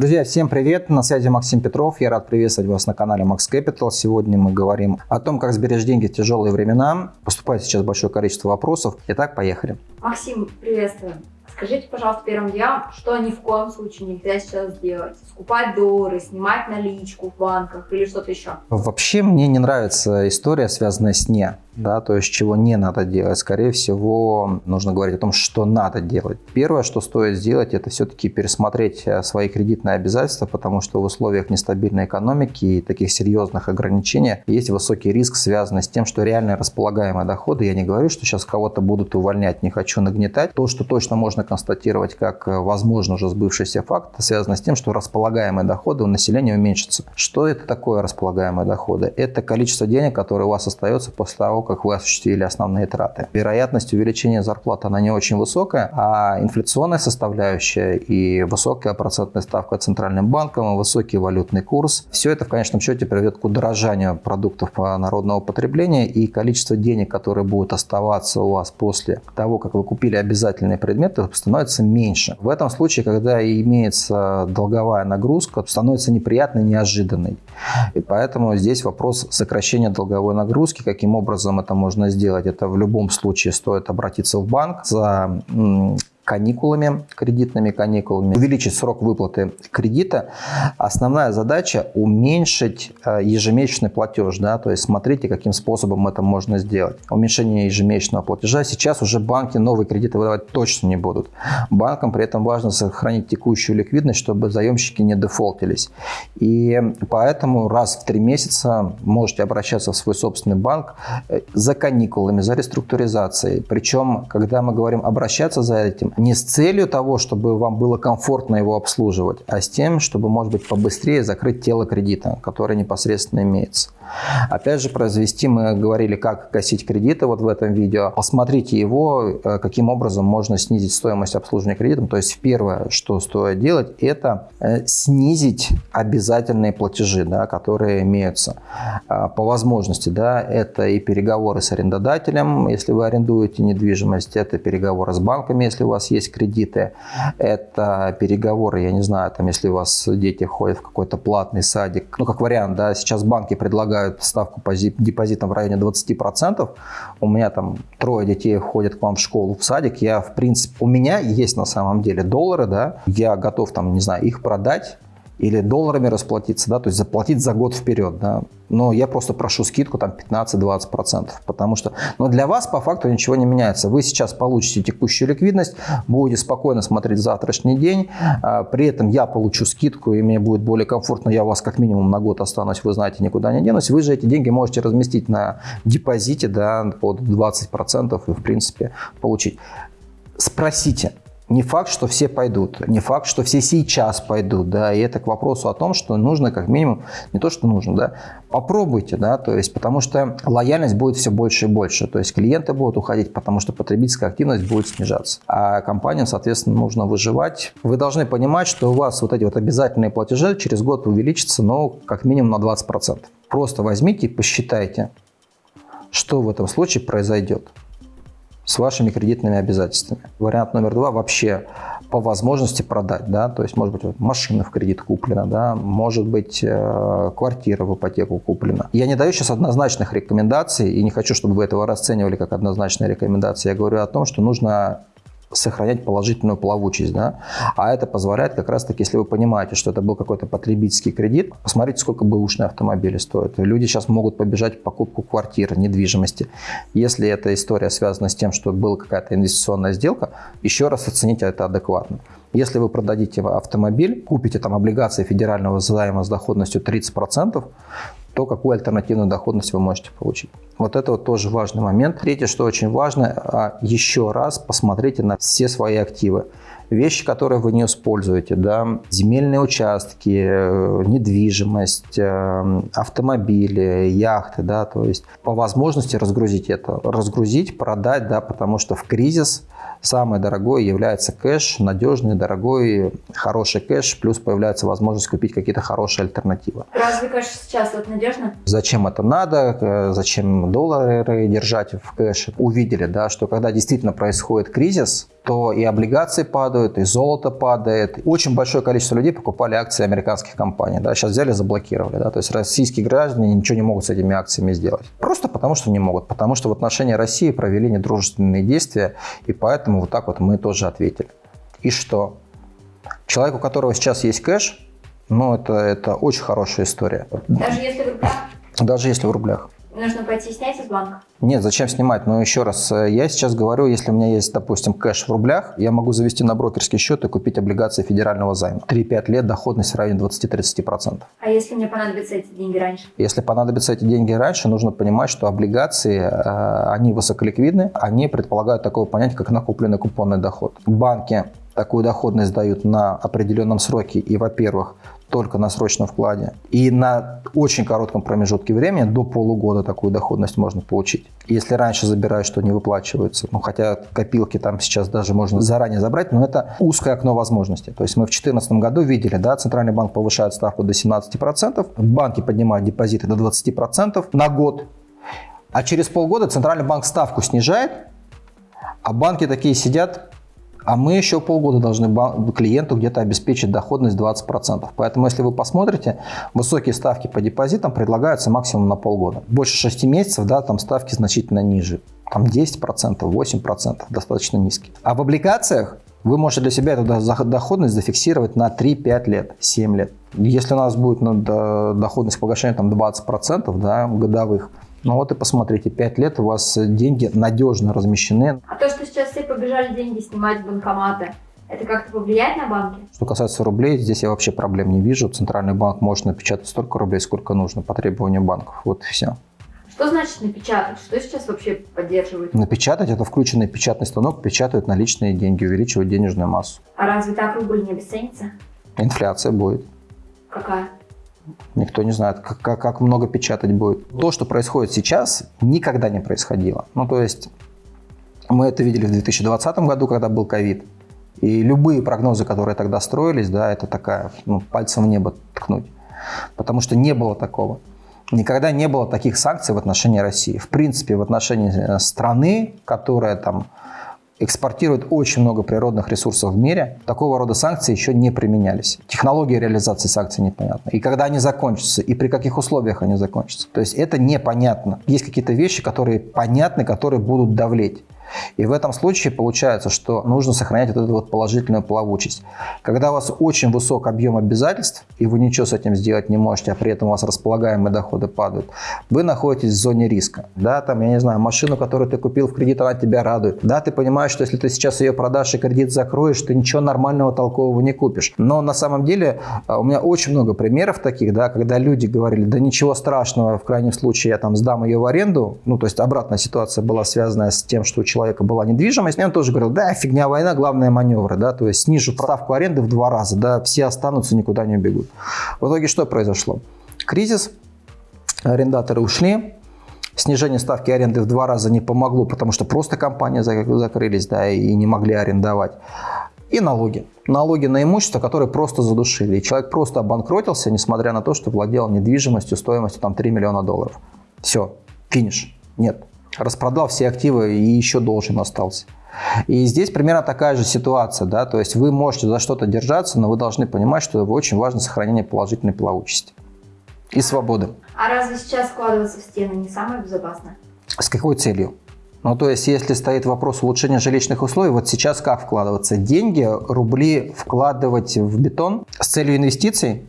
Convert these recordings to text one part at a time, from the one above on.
Друзья, всем привет! На связи Максим Петров. Я рад приветствовать вас на канале Max Capital. Сегодня мы говорим о том, как сберечь деньги в тяжелые времена. Поступает сейчас большое количество вопросов. Итак, поехали. Максим, приветствую. Скажите, пожалуйста, первым делом, что ни в коем случае нельзя сейчас сделать? Скупать доллары, снимать наличку в банках или что-то еще? Вообще мне не нравится история, связанная с «не» да, то есть чего не надо делать. Скорее всего, нужно говорить о том, что надо делать. Первое, что стоит сделать, это все-таки пересмотреть э, свои кредитные обязательства, потому что в условиях нестабильной экономики и таких серьезных ограничений есть высокий риск, связанный с тем, что реальные располагаемые доходы, я не говорю, что сейчас кого-то будут увольнять, не хочу нагнетать. То, что точно можно констатировать как, э, возможно, уже сбывшийся факт, связано с тем, что располагаемые доходы у населения уменьшатся. Что это такое располагаемые доходы? Это количество денег, которое у вас остается после того, как вы осуществили основные траты. Вероятность увеличения зарплаты, она не очень высокая, а инфляционная составляющая и высокая процентная ставка Центральным банком, и высокий валютный курс, все это в конечном счете приведет к удорожанию продуктов народного потребления и количество денег, которые будут оставаться у вас после того, как вы купили обязательные предметы, становится меньше. В этом случае, когда имеется долговая нагрузка, становится неприятной, неожиданной. И поэтому здесь вопрос сокращения долговой нагрузки, каким образом это можно сделать? Это в любом случае стоит обратиться в банк за каникулами, кредитными каникулами, увеличить срок выплаты кредита. Основная задача уменьшить э, ежемесячный платеж, да, то есть смотрите, каким способом это можно сделать. Уменьшение ежемесячного платежа. Сейчас уже банки новые кредиты выдавать точно не будут. Банкам при этом важно сохранить текущую ликвидность, чтобы заемщики не дефолтились. И поэтому раз в три месяца можете обращаться в свой собственный банк э, за каникулами, за реструктуризацией. Причем, когда мы говорим обращаться за этим, не с целью того, чтобы вам было комфортно его обслуживать, а с тем, чтобы, может быть, побыстрее закрыть тело кредита, которое непосредственно имеется. Опять же, произвести мы говорили, как гасить кредиты вот в этом видео. Посмотрите его, э, каким образом можно снизить стоимость обслуживания кредитом. То есть первое, что стоит делать, это э, снизить обязательные платежи, да, которые имеются а, по возможности. Да, это и переговоры с арендодателем, если вы арендуете недвижимость, это переговоры с банками, если у вас есть кредиты, это переговоры, я не знаю, там, если у вас дети ходят в какой-то платный садик, ну, как вариант, да, сейчас банки предлагают ставку по депозитам в районе 20%, у меня там трое детей ходят к вам в школу, в садик, я, в принципе, у меня есть на самом деле доллары, да, я готов там, не знаю, их продать, или долларами расплатиться, да, то есть заплатить за год вперед, да. Но я просто прошу скидку там 15-20%, потому что, но для вас по факту ничего не меняется. Вы сейчас получите текущую ликвидность, будете спокойно смотреть завтрашний день, а, при этом я получу скидку и мне будет более комфортно, я у вас как минимум на год останусь, вы знаете, никуда не денусь. Вы же эти деньги можете разместить на депозите, да, под 20% и в принципе получить. Спросите, не факт, что все пойдут, не факт, что все сейчас пойдут, да, и это к вопросу о том, что нужно как минимум, не то, что нужно, да, попробуйте, да, то есть, потому что лояльность будет все больше и больше, то есть клиенты будут уходить, потому что потребительская активность будет снижаться, а компаниям, соответственно, нужно выживать. Вы должны понимать, что у вас вот эти вот обязательные платежи через год увеличатся, ну, как минимум на 20%. Просто возьмите и посчитайте, что в этом случае произойдет с вашими кредитными обязательствами. Вариант номер два вообще по возможности продать, да, то есть может быть вот, машина в кредит куплена, да, может быть э, квартира в ипотеку куплена. Я не даю сейчас однозначных рекомендаций и не хочу, чтобы вы этого расценивали как однозначные рекомендации. Я говорю о том, что нужно сохранять положительную плавучесть. Да? А это позволяет как раз таки, если вы понимаете, что это был какой-то потребительский кредит, посмотрите, сколько бэушные автомобили стоят. Люди сейчас могут побежать в покупку квартир, недвижимости. Если эта история связана с тем, что была какая-то инвестиционная сделка, еще раз оцените это адекватно. Если вы продадите автомобиль, купите там облигации федерального займа с доходностью 30%, то какую альтернативную доходность вы можете получить. Вот это вот тоже важный момент. Третье, что очень важно, а, еще раз посмотрите на все свои активы. Вещи, которые вы не используете, да, земельные участки, э, недвижимость, э, автомобили, яхты, да, то есть по возможности разгрузить это, разгрузить, продать, да, потому что в кризис – самое дорогое является кэш, надежный, дорогой, хороший кэш, плюс появляется возможность купить какие-то хорошие альтернативы. Разве кэш сейчас вот надежно? Зачем это надо, зачем доллары держать в кэше? Увидели, да, что когда действительно происходит кризис, то и облигации падают, и золото падает. Очень большое количество людей покупали акции американских компаний. Да, сейчас взяли, заблокировали. Да, то есть российские граждане ничего не могут с этими акциями сделать. Просто потому, что не могут. Потому что в отношении России провели недружественные действия, и поэтому вот так вот мы тоже ответили. И что? Человек, у которого сейчас есть кэш, ну, это, это очень хорошая история. Даже если в рублях? Даже если в рублях. Нужно пойти снять из банка? Нет, зачем снимать? Но еще раз, э, я сейчас говорю, если у меня есть, допустим, кэш в рублях, я могу завести на брокерский счет и купить облигации федерального займа. 3-5 лет доходность в районе 20-30%. А если мне понадобятся эти деньги раньше? Если понадобятся эти деньги раньше, нужно понимать, что облигации, э, они высоколиквидны, они предполагают такое понятие, как накопленный купонный доход. Банки такую доходность дают на определенном сроке и, во-первых, только на срочном вкладе. И на очень коротком промежутке времени, до полугода, такую доходность можно получить. Если раньше забираешь, что не выплачивается, ну хотя копилки там сейчас даже можно заранее забрать, но это узкое окно возможностей. То есть мы в 2014 году видели, да, Центральный банк повышает ставку до 17%, банки поднимают депозиты до 20% на год, а через полгода Центральный банк ставку снижает, а банки такие сидят, а мы еще полгода должны клиенту где-то обеспечить доходность 20%. Поэтому, если вы посмотрите, высокие ставки по депозитам предлагаются максимум на полгода. Больше 6 месяцев, да, там ставки значительно ниже. Там 10%, 8%, достаточно низкие. А в облигациях вы можете для себя эту доходность зафиксировать на 3-5 лет, 7 лет. Если у нас будет ну, доходность погашения там 20% да, годовых, ну вот и посмотрите, 5 лет у вас деньги надежно размещены. А то, что сейчас все побежали деньги снимать в банкоматы, это как-то повлияет на банки? Что касается рублей, здесь я вообще проблем не вижу. Центральный банк может напечатать столько рублей, сколько нужно по требованию банков. Вот и все. Что значит напечатать? Что сейчас вообще поддерживают? Напечатать – это включенный печатный станок, печатают наличные деньги, увеличивают денежную массу. А разве так рубль не обесценится? Инфляция будет. Какая? Никто не знает, как, как, как много печатать будет. То, что происходит сейчас, никогда не происходило. Ну, то есть, мы это видели в 2020 году, когда был ковид. И любые прогнозы, которые тогда строились, да, это такая, ну, пальцем в небо ткнуть. Потому что не было такого. Никогда не было таких санкций в отношении России. В принципе, в отношении э, страны, которая там экспортирует очень много природных ресурсов в мире, такого рода санкции еще не применялись. Технология реализации санкций непонятна. И когда они закончатся, и при каких условиях они закончатся. То есть это непонятно. Есть какие-то вещи, которые понятны, которые будут давлеть. И в этом случае получается, что нужно сохранять вот эту вот положительную плавучесть. Когда у вас очень высок объем обязательств, и вы ничего с этим сделать не можете, а при этом у вас располагаемые доходы падают, вы находитесь в зоне риска. Да, там, я не знаю, машину, которую ты купил в кредит, она тебя радует. Да, ты понимаешь, что если ты сейчас ее продашь и кредит закроешь, ты ничего нормального, толкового не купишь. Но на самом деле а, у меня очень много примеров таких, да, когда люди говорили, да ничего страшного, в крайнем случае я там сдам ее в аренду. Ну, то есть обратная ситуация была связана с тем, что у человека человека была недвижимость, и он тоже говорил, да, фигня война, главное маневры, да, то есть снижу ставку аренды в два раза, да, все останутся, никуда не убегут. В итоге что произошло? Кризис, арендаторы ушли, снижение ставки аренды в два раза не помогло, потому что просто компании закрылись, да, и не могли арендовать. И налоги. Налоги на имущество, которые просто задушили. И человек просто обанкротился, несмотря на то, что владел недвижимостью стоимостью там 3 миллиона долларов. Все, финиш. Нет распродал все активы и еще должен остался. И здесь примерно такая же ситуация, да, то есть вы можете за что-то держаться, но вы должны понимать, что очень важно сохранение положительной плавучести и свободы. А разве сейчас складываться в стены не самое безопасное? С какой целью? Ну, то есть, если стоит вопрос улучшения жилищных условий, вот сейчас как вкладываться? Деньги, рубли вкладывать в бетон с целью инвестиций?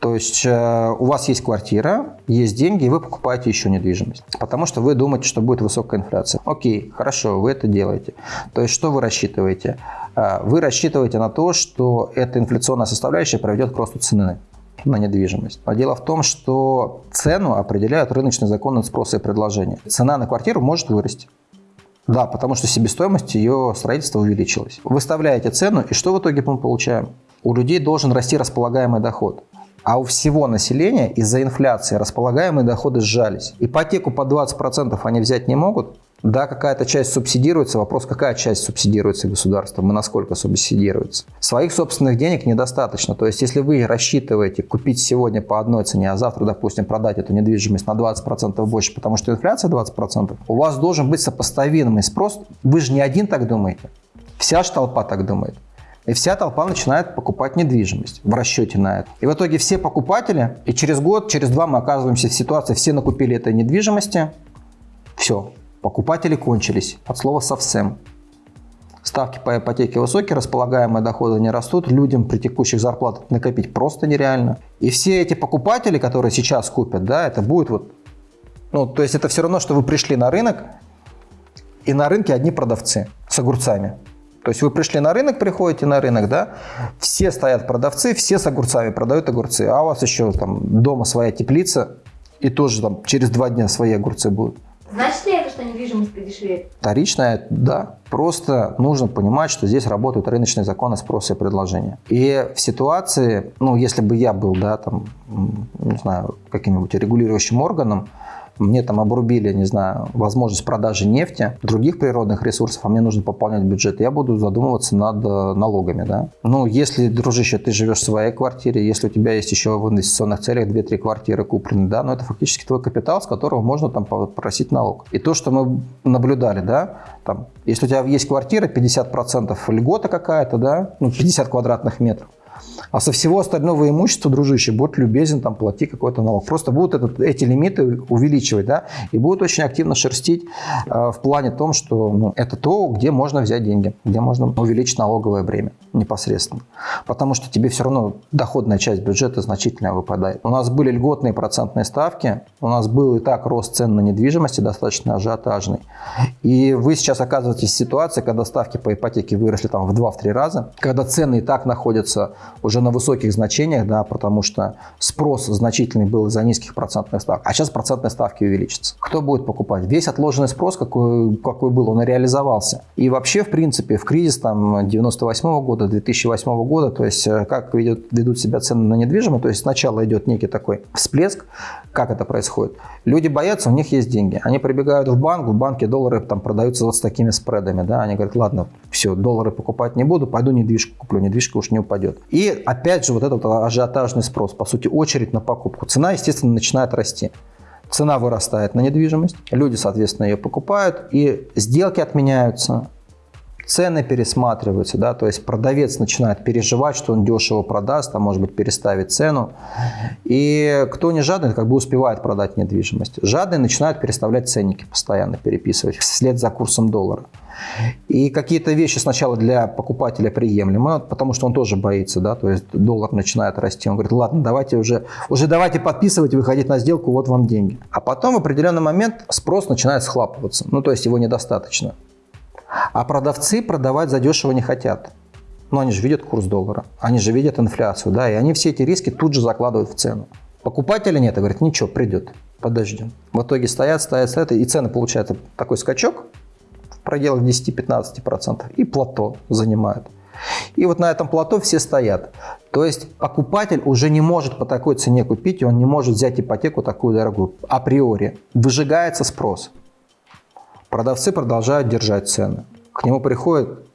То есть э, у вас есть квартира, есть деньги, и вы покупаете еще недвижимость. Потому что вы думаете, что будет высокая инфляция. Окей, хорошо, вы это делаете. То есть что вы рассчитываете? Э, вы рассчитываете на то, что эта инфляционная составляющая приведет к росту цены на недвижимость. А дело в том, что цену определяют рыночные законы спроса и предложения. Цена на квартиру может вырасти. Да, потому что себестоимость ее строительства увеличилась. Выставляете цену, и что в итоге мы получаем? У людей должен расти располагаемый доход. А у всего населения из-за инфляции располагаемые доходы сжались. Ипотеку по 20% они взять не могут, Да, какая-то часть субсидируется. Вопрос, какая часть субсидируется государством и насколько субсидируется. Своих собственных денег недостаточно. То есть, если вы рассчитываете купить сегодня по одной цене, а завтра, допустим, продать эту недвижимость на 20% больше, потому что инфляция 20%, у вас должен быть сопоставимый спрос. Вы же не один так думаете. Вся ж толпа так думает. И вся толпа начинает покупать недвижимость в расчете на это. И в итоге все покупатели, и через год, через два мы оказываемся в ситуации, все накупили этой недвижимости, все, покупатели кончились, от слова совсем. Ставки по ипотеке высокие, располагаемые доходы не растут, людям при текущих зарплатах накопить просто нереально. И все эти покупатели, которые сейчас купят, да, это будет вот, ну, то есть это все равно, что вы пришли на рынок, и на рынке одни продавцы с огурцами. То есть вы пришли на рынок, приходите на рынок, да, все стоят продавцы, все с огурцами продают огурцы, а у вас еще там дома своя теплица, и тоже там через два дня свои огурцы будут. Значит ли это, что недвижимость подешевеет? Вторичная, да. Просто нужно понимать, что здесь работают рыночные законы спроса и предложения. И в ситуации, ну, если бы я был, да, там, не знаю, каким-нибудь регулирующим органом, мне там обрубили, не знаю, возможность продажи нефти, других природных ресурсов, а мне нужно пополнять бюджет, я буду задумываться над э, налогами, да. Ну, если, дружище, ты живешь в своей квартире, если у тебя есть еще в инвестиционных целях 2-3 квартиры куплены, да, ну, это фактически твой капитал, с которого можно там попросить налог. И то, что мы наблюдали, да, там, если у тебя есть квартира, 50% льгота какая-то, да, ну, 50 квадратных метров, а со всего остального имущества, дружище, будь любезен, там, плати какой-то налог. Просто будут этот, эти лимиты увеличивать, да, и будут очень активно шерстить э, в плане том, что ну, это то, где можно взять деньги, где можно увеличить налоговое бремя непосредственно. Потому что тебе все равно доходная часть бюджета значительно выпадает. У нас были льготные процентные ставки, у нас был и так рост цен на недвижимости достаточно ажиотажный. И вы сейчас оказываетесь в ситуации, когда ставки по ипотеке выросли там в 2-3 раза, когда цены и так находятся уже на высоких значениях, да, потому что спрос значительный был из-за низких процентных ставок, а сейчас процентные ставки увеличатся. Кто будет покупать? Весь отложенный спрос, какой, какой был, он реализовался. И вообще, в принципе, в кризис там 98 -го года, 2008 года, то есть э, как ведет, ведут себя цены на недвижимость, то есть сначала идет некий такой всплеск, как это происходит? Люди боятся, у них есть деньги. Они прибегают в банк, в банке доллары там продаются вот с такими спредами. Да? Они говорят, ладно, все, доллары покупать не буду, пойду недвижку куплю, недвижка уж не упадет. И опять же вот этот ажиотажный спрос, по сути, очередь на покупку. Цена, естественно, начинает расти. Цена вырастает на недвижимость, люди, соответственно, ее покупают, и сделки отменяются, цены пересматриваются, да, то есть продавец начинает переживать, что он дешево продаст, а может быть переставит цену. И кто не жадный, как бы успевает продать недвижимость. Жадный начинает переставлять ценники постоянно, переписывать вслед за курсом доллара. И какие-то вещи сначала для покупателя приемлемы, потому что он тоже боится, да, то есть доллар начинает расти, он говорит, ладно, давайте уже, уже давайте подписывать, выходить на сделку, вот вам деньги. А потом в определенный момент спрос начинает схлапываться, ну то есть его недостаточно. А продавцы продавать задешево не хотят. Но они же видят курс доллара, они же видят инфляцию, да, и они все эти риски тут же закладывают в цену. Покупателя нет, и говорят, ничего, придет, подождем. В итоге стоят, стоят, стоят, и цены получается такой скачок в пределах 10-15% и плато занимают. И вот на этом плато все стоят. То есть покупатель уже не может по такой цене купить, он не может взять ипотеку такую дорогую априори. Выжигается спрос. Продавцы продолжают держать цены. К нему приходят,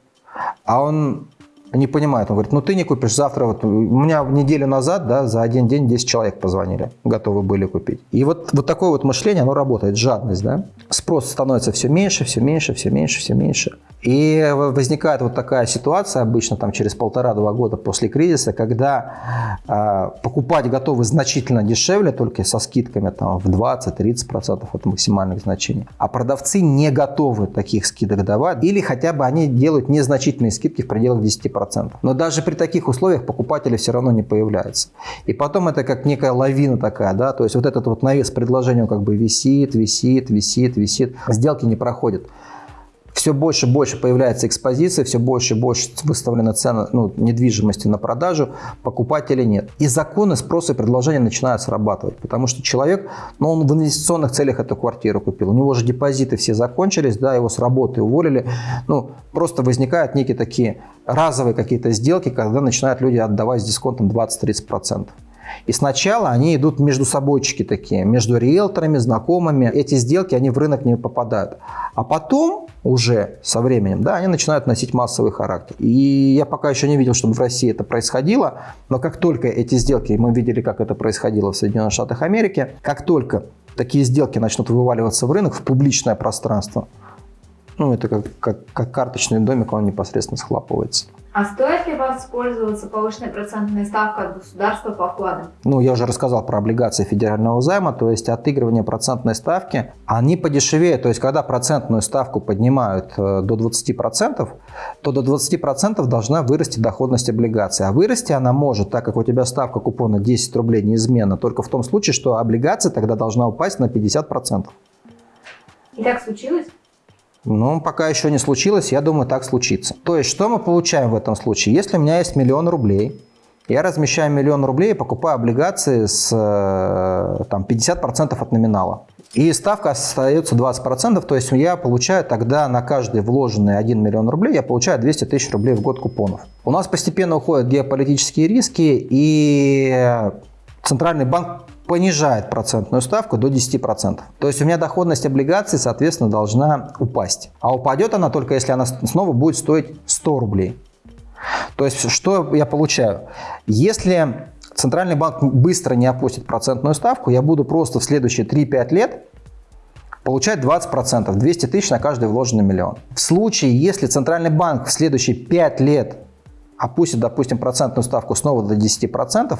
а он не понимает. Он говорит, ну ты не купишь завтра. Вот у меня неделю назад, да, за один день 10 человек позвонили, готовы были купить. И вот, вот такое вот мышление, оно работает, жадность, да. Спрос становится все меньше, все меньше, все меньше, все меньше. И возникает вот такая ситуация обычно там через полтора-два года после кризиса, когда э, покупать готовы значительно дешевле, только со скидками там, в 20-30% от максимальных значений. А продавцы не готовы таких скидок давать, или хотя бы они делают незначительные скидки в пределах 10%. Но даже при таких условиях покупатели все равно не появляются. И потом это как некая лавина такая, да, то есть вот этот вот навес предложения как бы висит, висит, висит, висит, сделки не проходят все больше и больше появляется экспозиция, все больше и больше выставлена цена ну, недвижимости на продажу, покупателей нет. И законы спроса и предложения начинают срабатывать, потому что человек, ну, он в инвестиционных целях эту квартиру купил, у него же депозиты все закончились, да, его с работы уволили, ну, просто возникают некие такие разовые какие-то сделки, когда начинают люди отдавать с дисконтом 20-30%. И сначала они идут между собойчики такие, между риэлторами, знакомыми. Эти сделки, они в рынок не попадают. А потом уже со временем, да, они начинают носить массовый характер. И я пока еще не видел, чтобы в России это происходило, но как только эти сделки, мы видели, как это происходило в Соединенных Штатах Америки, как только такие сделки начнут вываливаться в рынок, в публичное пространство, ну, это как, как, как карточный домик, он непосредственно схлапывается. А стоит ли воспользоваться повышенной процентной ставкой от государства по вкладам? Ну, я уже рассказал про облигации федерального займа, то есть отыгрывание процентной ставки, они подешевеют. То есть, когда процентную ставку поднимают э, до 20%, то до 20% должна вырасти доходность облигаций. А вырасти она может, так как у тебя ставка купона 10 рублей неизменно, только в том случае, что облигация тогда должна упасть на 50%. И так случилось? Ну, пока еще не случилось, я думаю, так случится. То есть, что мы получаем в этом случае? Если у меня есть миллион рублей, я размещаю миллион рублей и покупаю облигации с э, там, 50% от номинала. И ставка остается 20%, то есть я получаю тогда на каждый вложенный 1 миллион рублей, я получаю 200 тысяч рублей в год купонов. У нас постепенно уходят геополитические риски, и Центральный банк понижает процентную ставку до 10%. То есть у меня доходность облигаций, соответственно, должна упасть. А упадет она только если она снова будет стоить 100 рублей. То есть что я получаю? Если Центральный банк быстро не опустит процентную ставку, я буду просто в следующие 3-5 лет получать 20%, 200 тысяч на каждый вложенный миллион. В случае, если Центральный банк в следующие 5 лет опустит, допустим, процентную ставку снова до 10%,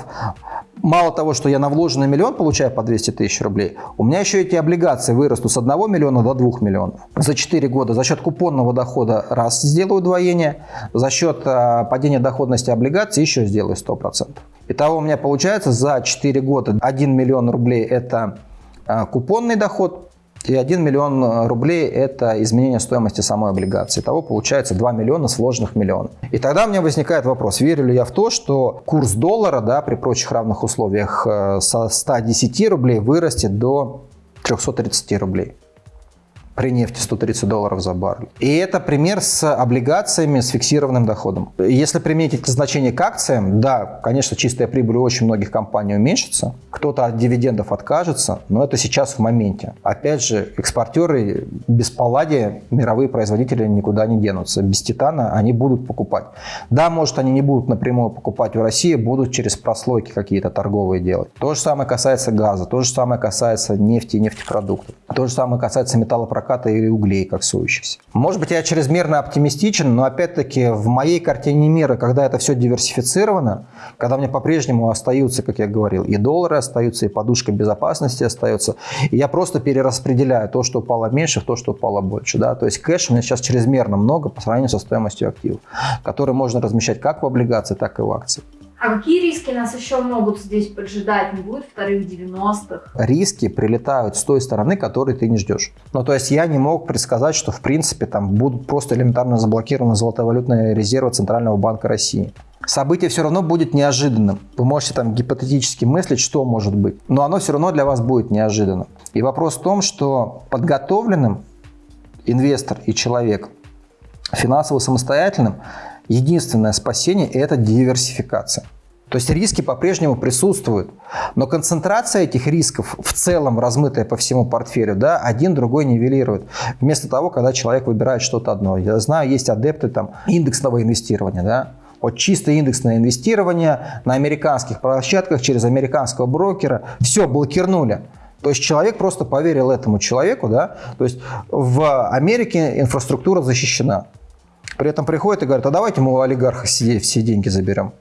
мало того, что я на вложенный миллион получаю по 200 тысяч рублей, у меня еще эти облигации вырастут с 1 миллиона до 2 миллионов. За 4 года за счет купонного дохода раз сделаю удвоение, за счет э, падения доходности облигаций еще сделаю 100%. Итого у меня получается за 4 года 1 миллион рублей это э, купонный доход, и 1 миллион э, рублей – это изменение стоимости самой облигации. Того получается 2 миллиона с вложенных миллионов. И тогда у меня возникает вопрос, верю ли я в то, что курс доллара да, при прочих равных условиях э, со 110 рублей вырастет до 330 рублей при нефти 130 долларов за баррель. И это пример с облигациями с фиксированным доходом. Если применить эти значения к акциям, да, конечно, чистая прибыль у очень многих компаний уменьшится, кто-то от дивидендов откажется, но это сейчас в моменте. Опять же, экспортеры без палладия, мировые производители никуда не денутся. Без титана они будут покупать. Да, может, они не будут напрямую покупать в России, будут через прослойки какие-то торговые делать. То же самое касается газа, то же самое касается нефти и нефтепродуктов. То же самое касается металлопроката проката или углей, как сующихся. Может быть, я чрезмерно оптимистичен, но опять-таки в моей картине мира, когда это все диверсифицировано, когда у меня по-прежнему остаются, как я говорил, и доллары остаются, и подушка безопасности остается, и я просто перераспределяю то, что упало меньше, в то, что упало больше. Да? То есть кэш у меня сейчас чрезмерно много по сравнению со стоимостью активов, которые можно размещать как в облигации, так и в акции. А какие риски нас еще могут здесь поджидать? Не будет вторых 90-х? Риски прилетают с той стороны, которой ты не ждешь. Ну, то есть я не мог предсказать, что, в принципе, там будут просто элементарно заблокированы золотовалютные резервы Центрального банка России. Событие все равно будет неожиданным. Вы можете там гипотетически мыслить, что может быть. Но оно все равно для вас будет неожиданным. И вопрос в том, что подготовленным инвестор и человек финансово самостоятельным единственное спасение – это диверсификация. То есть риски по-прежнему присутствуют, но концентрация этих рисков в целом размытая по всему портфелю, да, один другой нивелирует. Вместо того, когда человек выбирает что-то одно. Я знаю, есть адепты там индексного инвестирования, да, вот чисто индексное инвестирование на американских площадках через американского брокера, все, блокирнули. То есть человек просто поверил этому человеку, да, то есть в Америке инфраструктура защищена. При этом приходит и говорит, а давайте мы у олигарха все деньги заберем.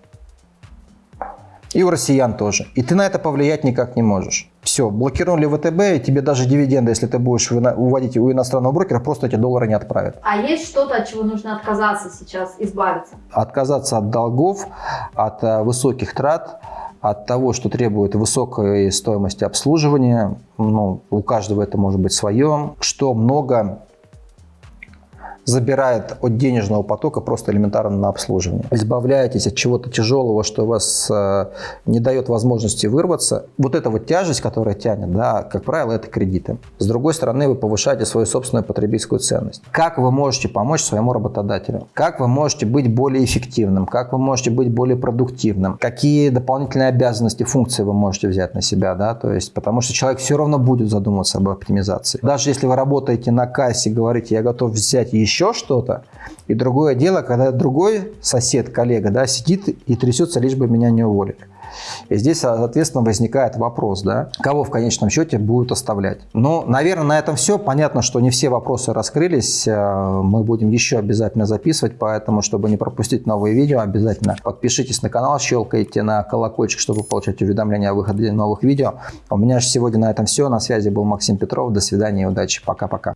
И у россиян тоже. И ты на это повлиять никак не можешь. Все, блокировали ВТБ, и тебе даже дивиденды, если ты будешь уводить у иностранного брокера, просто эти доллары не отправят. А есть что-то, от чего нужно отказаться сейчас, избавиться? Отказаться от долгов, от э, высоких трат, от того, что требует высокой стоимости обслуживания. Ну, у каждого это может быть свое. Что много забирает от денежного потока просто элементарно на обслуживание. Избавляетесь от чего-то тяжелого, что вас э, не дает возможности вырваться. Вот эта вот тяжесть, которая тянет, да, как правило, это кредиты. С другой стороны, вы повышаете свою собственную потребительскую ценность. Как вы можете помочь своему работодателю? Как вы можете быть более эффективным? Как вы можете быть более продуктивным? Какие дополнительные обязанности, функции вы можете взять на себя? Да? То есть, потому что человек все равно будет задумываться об оптимизации. Даже если вы работаете на кассе, говорите, я готов взять еще что-то, и другое дело, когда другой сосед, коллега, да, сидит и трясется, лишь бы меня не уволили. И здесь, соответственно, возникает вопрос, да, кого в конечном счете будут оставлять. Ну, наверное, на этом все. Понятно, что не все вопросы раскрылись. Э, мы будем еще обязательно записывать, поэтому, чтобы не пропустить новые видео, обязательно подпишитесь на канал, щелкайте на колокольчик, чтобы получать уведомления о выходе новых видео. У меня же сегодня на этом все. На связи был Максим Петров. До свидания и удачи. Пока-пока.